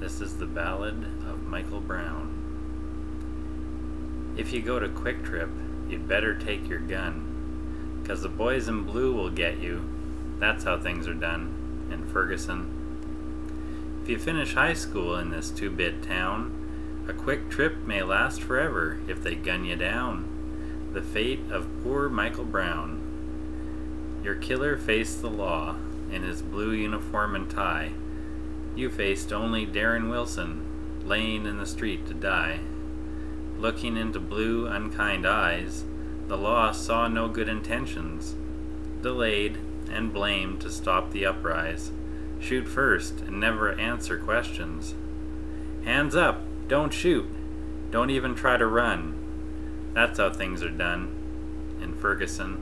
This is the Ballad of Michael Brown. If you go to QuikTrip, you'd better take your gun, 'cause the boys in blue will get you. That's how things are done in Ferguson. If you finish high school in this two-bit town, a quick trip may last forever if they gun you down. The fate of poor Michael Brown. Your killer faced the law in his blue uniform and tie. You faced only Darren Wilson, laying in the street to die. Looking into blue, unkind eyes, the law saw no good intentions. Delayed and blamed to stop the uprise. Shoot first and never answer questions. Hands up! Don't shoot! Don't even try to run. That's how things are done in Ferguson.